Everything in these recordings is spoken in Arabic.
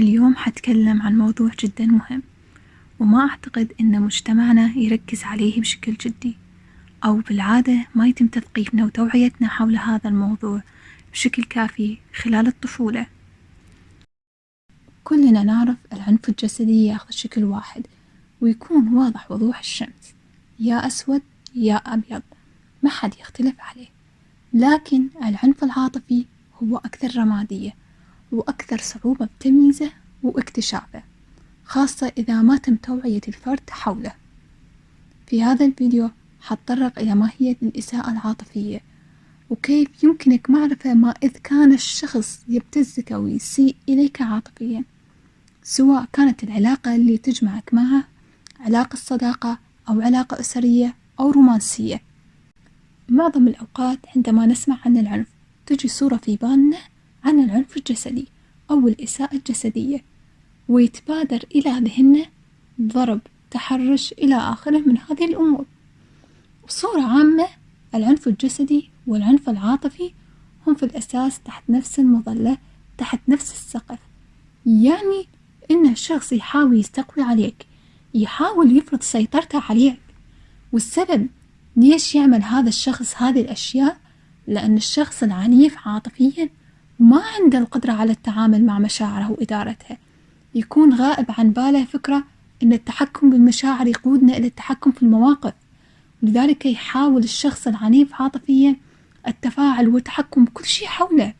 اليوم حتكلم عن موضوع جدا مهم وما أعتقد أن مجتمعنا يركز عليه بشكل جدي أو بالعادة ما يتم تثقيفنا وتوعيتنا حول هذا الموضوع بشكل كافي خلال الطفولة. كلنا نعرف العنف الجسدي ياخذ شكل واحد ويكون واضح وضوح الشمس يا أسود يا أبيض ما حد يختلف عليه. لكن العنف العاطفي هو أكثر رمادية وأكثر صعوبة بتمييزه واكتشافه خاصة إذا ما تم توعية الفرد حوله. في هذا الفيديو حتطرق إلى ماهية الإساءة العاطفية وكيف يمكنك معرفة ما إذ كان الشخص يبتزك أو يسيء إليك عاطفيا سواء كانت العلاقة اللي تجمعك معه علاقة صداقة أو علاقة أسرية أو رومانسية. معظم الأوقات عندما نسمع عن العنف تجي صورة في بالنا عن العنف الجسدي أو الإساءة الجسدية. ويتبادر إلى ذهننا ضرب تحرش إلى آخره من هذه الأمور. بصورة عامة العنف الجسدي والعنف العاطفي هم في الأساس تحت نفس المظلة تحت نفس السقف. يعني إن الشخص يحاول يستقوي عليك يحاول يفرض سيطرته عليك. والسبب ليش يعمل هذا الشخص هذه الأشياء؟ لأن الشخص العنيف عاطفيا ما عنده القدرة على التعامل مع مشاعره وإدارتها يكون غائب عن باله فكرة أن التحكم بالمشاعر يقودنا إلى التحكم في المواقف. لذلك يحاول الشخص العنيف عاطفيا التفاعل والتحكم بكل شيء حوله.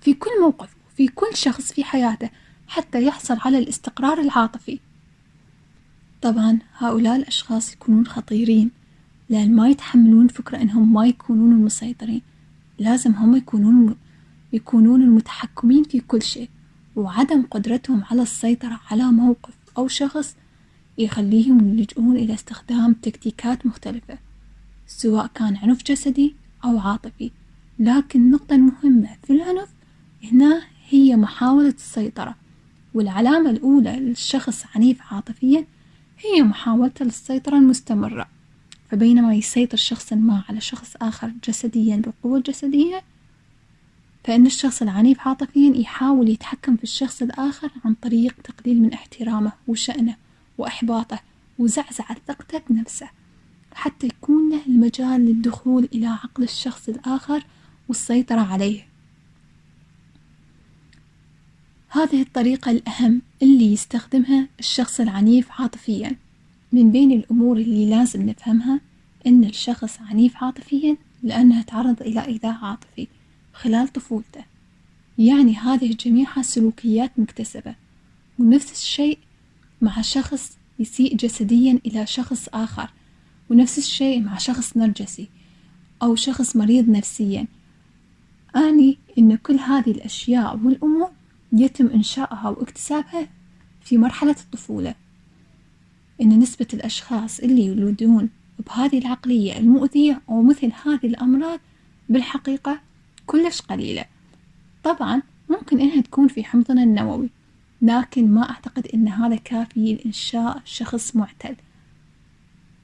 في كل موقف وفي كل شخص في حياته حتى يحصل على الاستقرار العاطفي. طبعا هؤلاء الأشخاص يكونون خطيرين لأن ما يتحملون فكرة أنهم ما يكونون المسيطرين لازم هم يكونون يكونون المتحكمين في كل شيء وعدم قدرتهم على السيطرة على موقف أو شخص يخليهم يلجؤون إلى استخدام تكتيكات مختلفة سواء كان عنف جسدي أو عاطفي. لكن النقطة المهمة في العنف هنا هي محاولة السيطرة والعلامة الأولى للشخص عنيف عاطفيا هي محاولته للسيطرة المستمرة. فبينما يسيطر شخص ما على شخص آخر جسديا بالقوة الجسدية فإن الشخص العنيف عاطفيا يحاول يتحكم في الشخص الآخر عن طريق تقليل من احترامه وشأنه وإحباطه وزعزعة ثقته بنفسه حتى يكون له المجال للدخول إلى عقل الشخص الآخر والسيطرة عليه. هذه الطريقة الأهم اللي يستخدمها الشخص العنيف عاطفيا. من بين الأمور اللي لازم نفهمها إن الشخص عنيف عاطفيا لأنه تعرض إلى إيذاء عاطفي. خلال طفولته. يعني هذه جميعها سلوكيات مكتسبة. ونفس الشيء مع شخص يسيء جسديا إلى شخص آخر. ونفس الشيء مع شخص نرجسي أو شخص مريض نفسيا. أعني أن كل هذه الأشياء والأمور يتم إنشائها واكتسابها في مرحلة الطفولة. إن نسبة الأشخاص اللي يولدون بهذه العقلية المؤذية أو مثل هذه الأمراض بالحقيقة كلش قليلة. طبعا ممكن إنها تكون في حمضنا النووي لكن ما أعتقد إن هذا كافي لإنشاء شخص معتل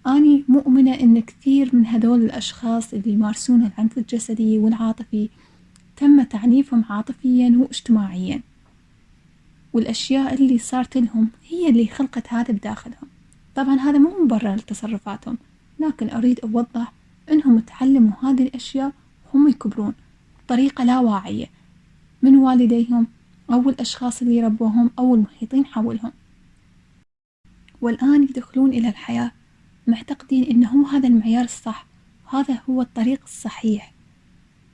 أني مؤمنة إن كثير من هذول الأشخاص اللي يمارسون العنف الجسدي والعاطفي تم تعنيفهم عاطفيا واجتماعيا. والأشياء اللي صارت لهم هي اللي خلقت هذا بداخلهم. طبعا هذا مو مبرر لتصرفاتهم لكن أريد أوضح إنهم تعلموا هذه الأشياء وهم يكبرون. بطريقة لا واعية من والديهم أو الأشخاص اللي ربوهم أو المحيطين حولهم. والآن يدخلون إلى الحياة معتقدين هو هذا المعيار الصح وهذا هو الطريق الصحيح.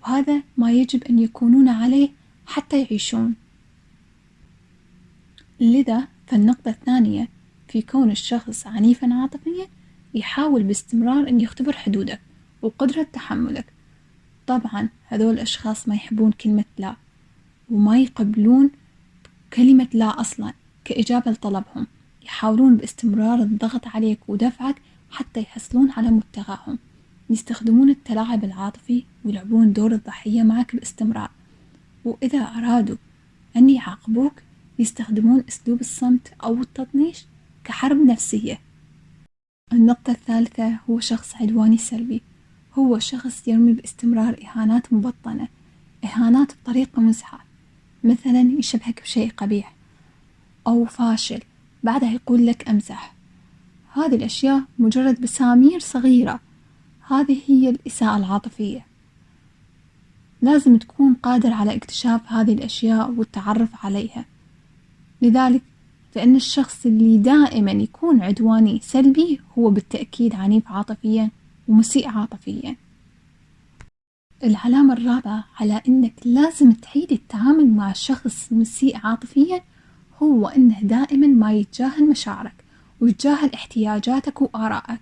وهذا ما يجب أن يكونون عليه حتى يعيشون. لذا فالنقطة الثانية في كون الشخص عنيفا عاطفيا يحاول باستمرار أن يختبر حدودك وقدرة تحملك. طبعا هذول الأشخاص ما يحبون كلمة لا وما يقبلون كلمة لا أصلا كإجابة لطلبهم. يحاولون باستمرار الضغط عليك ودفعك حتى يحصلون على مبتغاهم. يستخدمون التلاعب العاطفي ويلعبون دور الضحية معك باستمرار. وإذا أرادوا أن يعاقبوك يستخدمون أسلوب الصمت أو التطنيش كحرب نفسية. النقطة الثالثة هو شخص عدواني سلبي. هو شخص يرمي باستمرار إهانات مبطنة إهانات بطريقة مزحة مثلا يشبهك بشيء قبيح أو فاشل بعدها يقول لك أمزح. هذه الأشياء مجرد بسامير صغيرة. هذه هي الإساءة العاطفية. لازم تكون قادر على اكتشاف هذه الأشياء والتعرف عليها. لذلك فإن الشخص اللي دائما يكون عدواني سلبي هو بالتأكيد عنيف عاطفيا ومسيء عاطفيا العلامة الرابعة على إنك لازم تعيد التعامل مع شخص مسيء عاطفيا هو إنه دائما ما يتجاهل مشاعرك ويتجاهل احتياجاتك وآرائك.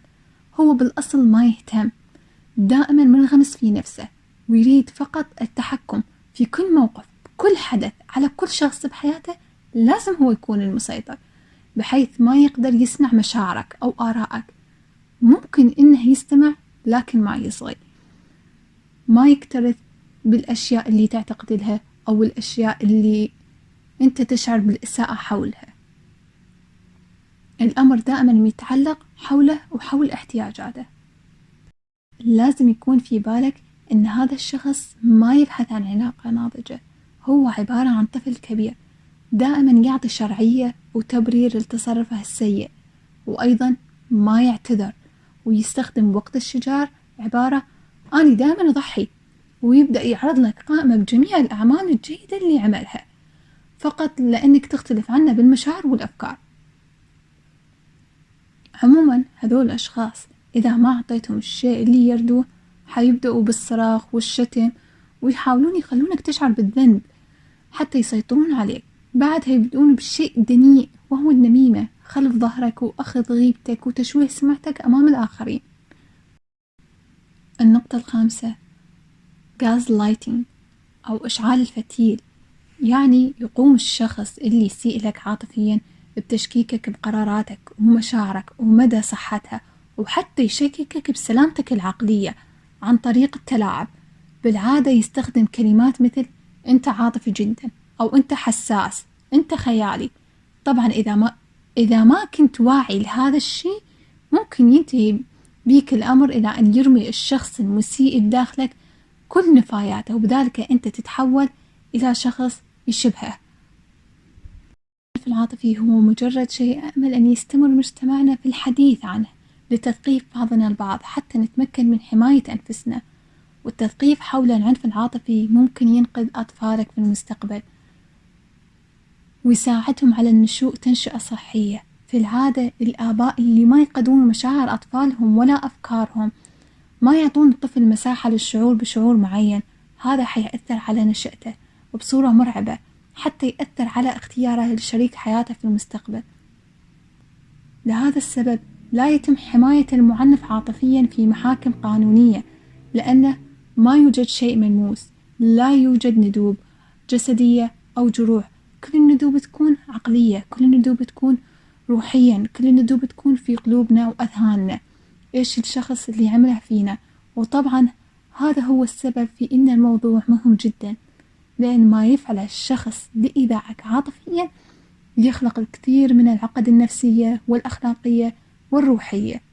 هو بالأصل ما يهتم دائما منغمس في نفسه ويريد فقط التحكم في كل موقف كل حدث على كل شخص بحياته لازم هو يكون المسيطر بحيث ما يقدر يسمع مشاعرك أو آرائك. ممكن إنه يستمع لكن ما يصغي. ما يكترث بالأشياء اللي تعتقد لها أو الأشياء اللي أنت تشعر بالإساءة حولها. الأمر دائما يتعلق حوله وحول احتياجاته. لازم يكون في بالك إن هذا الشخص ما يبحث عن علاقة ناضجة. هو عبارة عن طفل كبير دائما يعطي شرعية وتبرير لتصرفه السيء وأيضا ما يعتذر. ويستخدم وقت الشجار عبارة أنا دائما أضحي ويبدأ يعرض لك قائمة بجميع الأعمال الجيدة اللي عملها فقط لأنك تختلف عنه بالمشاعر والأفكار. عموما هذول الأشخاص إذا ما أعطيتهم الشيء اللي يردوه حيبدأوا بالصراخ والشتم ويحاولون يخلونك تشعر بالذنب حتى يسيطرون عليك. بعدها يبدأون بشيء دنيء وهو النميمة. خلف ظهرك وأخذ غيبتك وتشويه سمعتك أمام الآخرين. النقطة الخامسة غاز لايتنج أو إشعال الفتيل يعني يقوم الشخص اللي يسيء لك عاطفيا بتشكيكك بقراراتك ومشاعرك ومدى صحتها وحتى يشككك بسلامتك العقلية عن طريق التلاعب. بالعادة يستخدم كلمات مثل أنت عاطفي جدا أو أنت حساس أنت خيالي طبعا إذا ما إذا ما كنت واعي لهذا الشيء ممكن ينتهي بيك الأمر إلى أن يرمي الشخص المسيء بداخلك كل نفاياته وبذلك أنت تتحول إلى شخص يشبهه. العاطفي هو مجرد شيء أأمل أن يستمر مجتمعنا في الحديث عنه لتثقيف بعضنا البعض حتى نتمكن من حماية أنفسنا. والتثقيف حول العنف العاطفي ممكن ينقذ أطفالك في المستقبل. ويساعدهم على النشوء تنشئة صحية. في العادة الآباء اللي ما يقدرون مشاعر أطفالهم ولا أفكارهم ما يعطون الطفل مساحة للشعور بشعور معين. هذا حيأثر على نشأته وبصورة مرعبة حتى يأثر على اختياره لشريك حياته في المستقبل. لهذا السبب لا يتم حماية المعنف عاطفيا في محاكم قانونية لأنه ما يوجد شيء ملموس لا يوجد ندوب جسدية أو جروح. كل الندوب تكون عقلية كل الندوب تكون روحيا كل الندوب تكون في قلوبنا وأذهاننا. إيش الشخص اللي عمله فينا؟ وطبعا هذا هو السبب في إن الموضوع مهم جدا. لأن ما يفعله الشخص لإيذائك عاطفيا يخلق الكثير من العقد النفسية والأخلاقية والروحية.